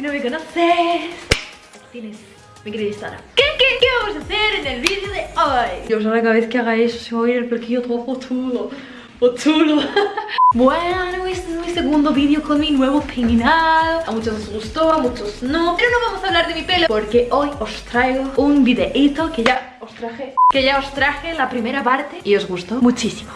Si no me conoces, tienes mi querido Instagram. ¿Qué, qué, qué vamos a hacer en el vídeo de hoy? Dios, ahora cada vez que haga eso se va a ir el perquillo todo potudo. Potudo. bueno, este es mi segundo vídeo con mi nuevo peinado. A muchos os gustó, a muchos no. Pero no vamos a hablar de mi pelo porque hoy os traigo un videíto que ya os traje. Que ya os traje la primera parte y os gustó muchísimo.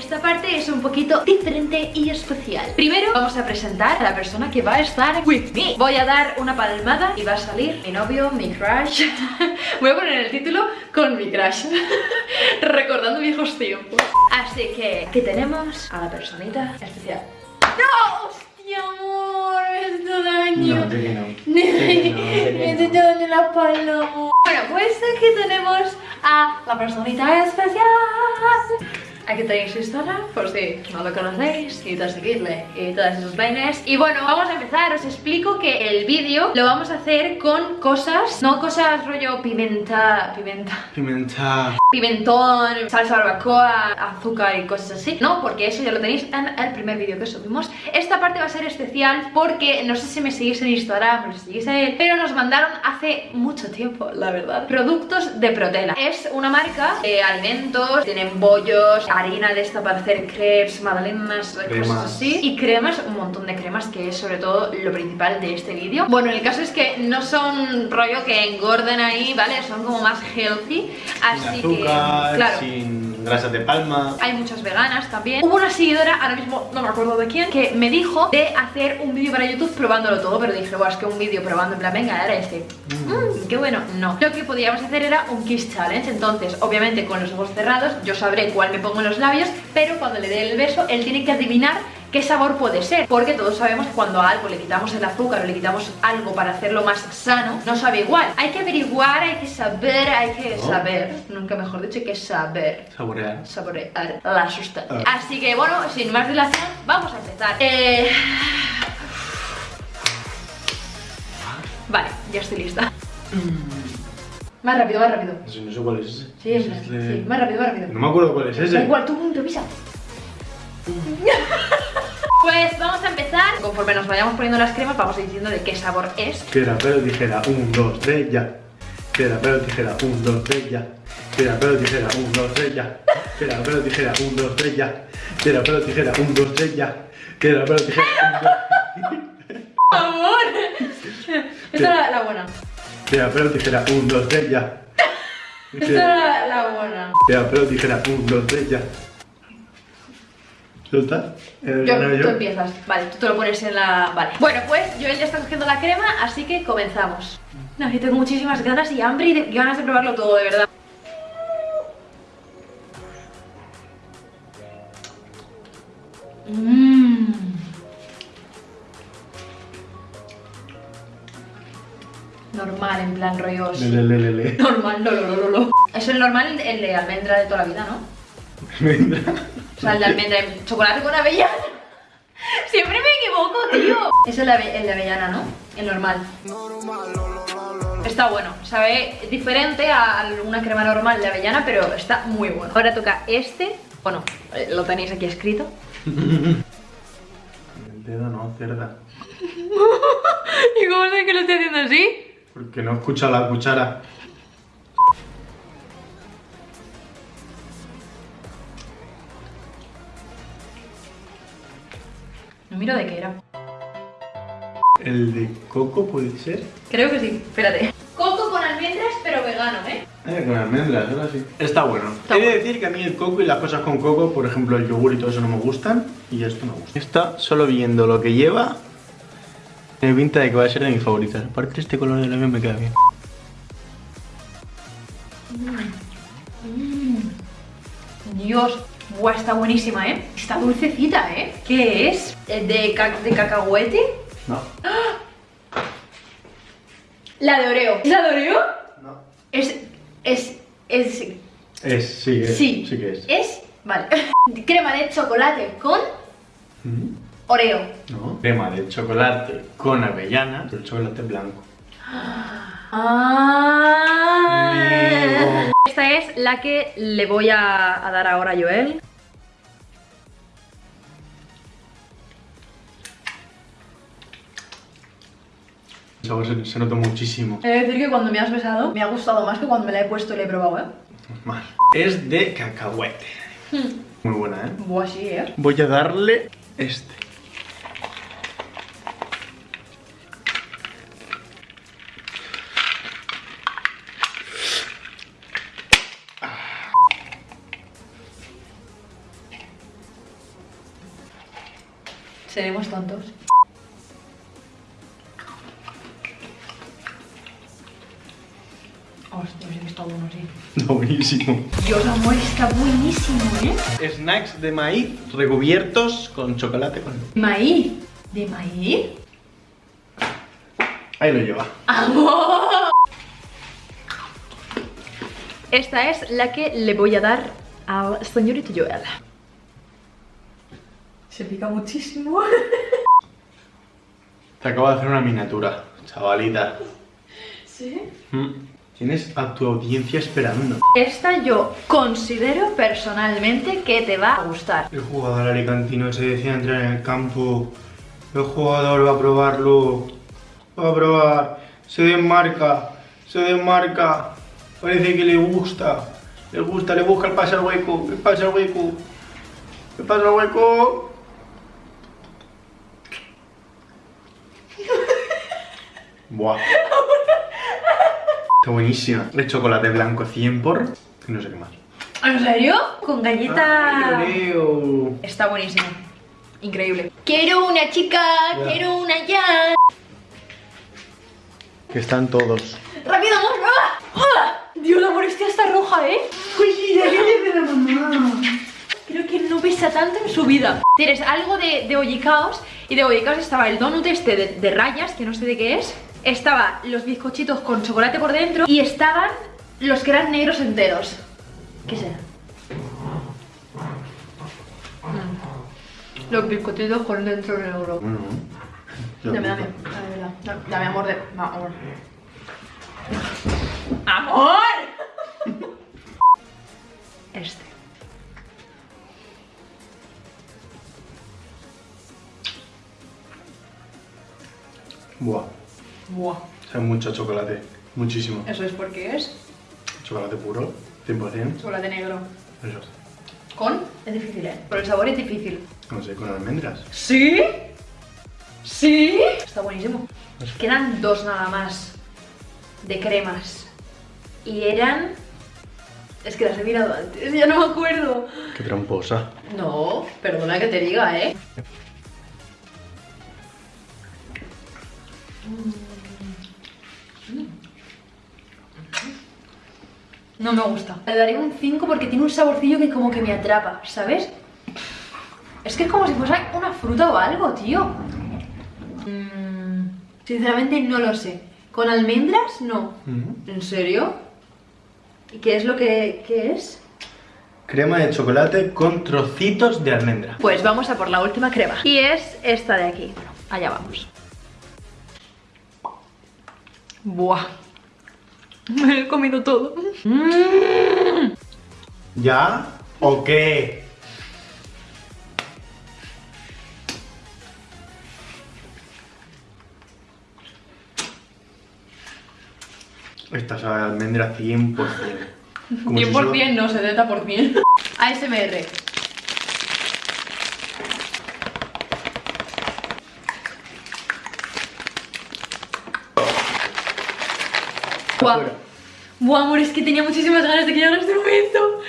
Esta parte es un poquito diferente y especial. Primero vamos a presentar a la persona que va a estar with me. Voy a dar una palmada y va a salir mi novio, mi crush. Voy a poner el título con mi crush. Recordando viejos tiempos. Así que aquí tenemos a la personita especial. ¡No! ¡Hostia, amor! Me has hecho daño. No, que no. Me daño en la amor. Bueno, pues aquí tenemos a la personita especial. Aquí tenéis su Instagram, por si no lo conocéis, y todos seguirle y todas esas vainas. Y bueno, vamos a empezar. Os explico que el vídeo lo vamos a hacer con cosas, no cosas rollo pimenta, pimenta, Pimenta. pimentón, salsa barbacoa, azúcar y cosas así. No, porque eso ya lo tenéis en el primer vídeo que subimos. Esta parte va a ser especial porque no sé si me seguís en Instagram o si seguís a él, pero nos mandaron hace mucho tiempo, la verdad, productos de Protela. Es una marca de alimentos, tienen bollos, harina de esta para hacer crepes, magdalenas, Cremas. cosas así. Y cremas, un montón de cremas, que es sobre todo lo principal de este vídeo. Bueno, el caso es que no son rollo que engorden ahí, ¿vale? Son como más healthy. Así sin azúcar, que, claro. sin grasas de palma. Hay muchas veganas también. Hubo una seguidora, ahora mismo no me acuerdo de quién, que me dijo de hacer un vídeo para YouTube probándolo todo, pero dije, bueno, es que un vídeo probando, en plan, venga, ahora este. Mm, qué bueno. No. Lo que podíamos hacer era un kiss challenge. Entonces, obviamente, con los ojos cerrados, yo sabré cuál me pongo en los labios, pero cuando le dé el beso, él tiene que adivinar qué sabor puede ser. Porque todos sabemos que cuando a algo le quitamos el azúcar o le quitamos algo para hacerlo más sano, no sabe igual. Hay que averiguar, hay que saber, hay que ¿No? saber. Nunca mejor dicho, hay que saber Saborear. saborear la sustancia. Ah. Así que bueno, sin más dilación, vamos a empezar. Eh... Vale, ya estoy lista. Más rápido, más rápido. Eso no sé cuál es ese. Sí, Es este- sí, más rápido, más rápido. No me acuerdo cuál es Da ese. igual, tú improvisa. Pues vamos a empezar. Conforme nos vayamos poniendo las cremas, vamos diciendo de qué sabor es. Piedra, pelo, tijera. Un, dos, tres, ya. Piedra, pelo, tijera. Un, dos, tres, ya. Piedra, pelo, tijera. Un, dos, tres, ya. Piedra, pelo, tijera. Un, dos, tres, ya. Piedra, pelo, tijera. Un, dos, tres, ya. Piedra, pelo, tijera. Un, dos. ¡Amor! Esta era la buena. Piedra, tijera. Un, dos, tres, ya. Esta era la buena. Piedra, tijera. Un, dos, tres, ya. ¿Suelta? Eh, Yo, ¿gano tú empiezas, vale, tú te lo pones en la... Vale. Bueno, pues Joel ya está cogiendo la crema, así que comenzamos. No, yo tengo muchísimas ganas y hambre y de- y ganas de probarlo todo, de verdad. Mmm. Normal, en plan rollos. Le, le, le, le. Normal, no, no, no, no, no. Es el normal, el de almendra de toda la vida, ¿no? Vendrá. O sea, el de almendra, el chocolate con avellana. Siempre me equivoco, tío. Es el de, ave- el de avellana, ¿no? El normal. Está bueno, sabe diferente a una crema normal de avellana, pero está muy bueno. Ahora toca este. Bueno, eh, lo tenéis aquí escrito. El dedo no, cerda. ¿Y cómo sé que lo estoy haciendo así? Porque no escucha la cuchara. Miro de qué era. El de coco puede ser. Creo que sí, espérate. Coco con almendras, pero vegano, ¿eh? Eh, con almendras, ahora sí. Está bueno. Está He de bueno. decir que a mí el coco y las cosas con coco, por ejemplo el yogur y todo eso no me gustan. Y esto me gusta. Esta, solo viendo lo que lleva, tiene pinta de que va a ser de mis favoritas. Aparte este color de labio me queda bien. Dios, buah, está buenísima, ¿eh? Está dulcecita, ¿eh? ¿Qué es? ¿Eh, ¿De, ca- de cacahuete? No. La de Oreo. ¿Es la de Oreo? No. Es, es, es, Es, sí, es. sí. Sí que es. Es, vale. Crema de chocolate con Mm, Oreo. No. Crema de chocolate con avellana, pero el chocolate blanco. Ah. Esta es la que le voy a, a dar ahora a Joel. El sabor se, se nota muchísimo. He de decir que cuando me has besado me ha gustado más que cuando me la he puesto y la he probado, ¿eh? Mal. Es de cacahuete. Muy buena, ¿eh? Buah, sí, ¿eh? Voy a darle este. Seremos tontos. Está bueno, sí. Está buenísimo. Dios, amor, está buenísimo, ¿eh? Snacks de maíz recubiertos con chocolate con... Maíz. ¿De maíz? Ahí lo lleva. ¡Amor! Esta es la que le voy a dar al señorito Joel. Se pica muchísimo. Te acabo de hacer una miniatura, chavalita. ¿Sí? Mm. Tienes a tu audiencia esperando. Esta yo considero personalmente que te va a gustar. El jugador alicantino se decía entrar en el campo. El jugador va a probarlo. Va a probar. Se desmarca. Se desmarca. Parece que le gusta. Le gusta, le busca el pase al hueco. El pase al hueco. El pase al hueco. Buah. Está buenísima. De chocolate blanco 100 por. Y no sé qué más. ¿En serio? Con galleta... Ay, Leo. Está buenísimo. Increíble. Quiero una chica, Ya. quiero una ya. Que están todos. ¡Rápido, amor! ¡Ah! ¡Ah! Dios, amor, esta está roja, ¿eh? ¿qué le de la mamá? Creo que no pesa tanto en su vida. Tienes algo de, de Ollicaos y de Ollicaos estaba el donut este de, de rayas, que no sé de qué es. Estaba los bizcochitos con chocolate por dentro y estaban los que eran negros enteros. ¿Qué será? Mm. Los bizcochitos con dentro negro. Bueno, Dame, dame, dame, dame, dame amor de. amor. ¡Amor! Este. Buah. Buah. Sabe mucho chocolate. Muchísimo. Eso es porque es Chocolate puro, 100%. chocolate negro. Eso. Con es difícil, ¿eh? Pero el sabor es difícil. No sé, con almendras. ¿Sí? ¿Sí? Está buenísimo. Quedan dos nada más de cremas. Y eran. Es que las he mirado antes, ya no me acuerdo. Qué tramposa. No, perdona que te diga, ¿eh? No me gusta. Le daré un 5 porque tiene un saborcillo que como que me atrapa, ¿sabes? Es que es como si fuese una fruta o algo, tío. Mm, sinceramente no lo sé. ¿Con almendras? No. ¿En serio? ¿Y qué es lo que qué es? Crema de chocolate con trocitos de almendra. Pues vamos a por la última crema. Y es esta de aquí. Bueno, allá vamos. Buah. Me he comido todo. Mm. ¿Ya? ¿O qué? Esta sabe almendra 100%. Como si 100% solo- no, 70%. ASMR. Buah. Buah, amor, es que tenía muchísimas ganas de que llegara este momento.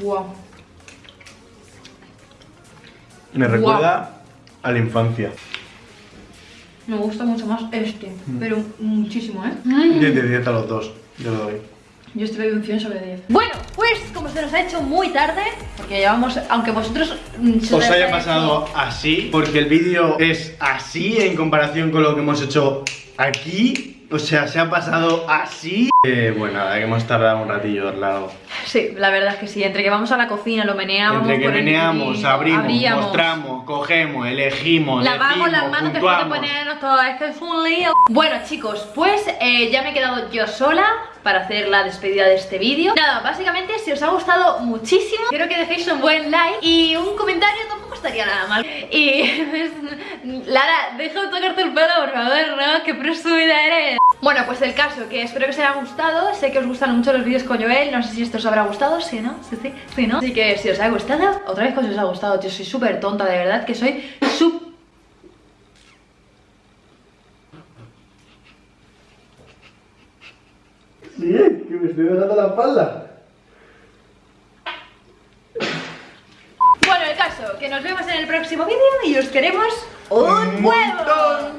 Buah. Me recuerda a la infancia. Me gusta mucho más este, pero muchísimo, ¿eh? 10 de 10 a los dos. Yo lo doy. Yo estoy doy un 100 sobre 10. Bueno, pues como se nos ha hecho muy tarde, porque llevamos, aunque vosotros mm, se Os haya pasado así, porque el vídeo es así en comparación con lo que hemos hecho aquí. O sea, se ha pasado así. Eh, bueno, nada, que hemos tardado un ratillo al lado. Sí, la verdad es que sí, entre que vamos a la cocina, lo meneamos, Entre que el meneamos, abrimos, abríamos, mostramos, cogemos, elegimos, Lavamos las manos después de puntuamos. ponernos todo esto es un lío. Bueno chicos, pues eh, ya me he quedado yo sola para hacer la despedida de este vídeo. Nada, básicamente si os ha gustado muchísimo, quiero que dejéis un buen like y un comentario tampoco estaría nada mal. Y pues, Lara, deja de tocarte el pelo, por favor, ¿no? Qué presumida eres. Bueno, pues el caso, que espero que os haya gustado. Sé que os gustan mucho los vídeos con Joel. No sé si esto os habrá gustado, sí, ¿no? Sí, sí, sí, ¿no? Así que si os ha gustado, otra vez que os ha gustado, tío. Soy súper tonta, de verdad, que soy súper... Sí, que me estoy dando la espalda. que nos vemos en el próximo vídeo y os queremos un, huevo.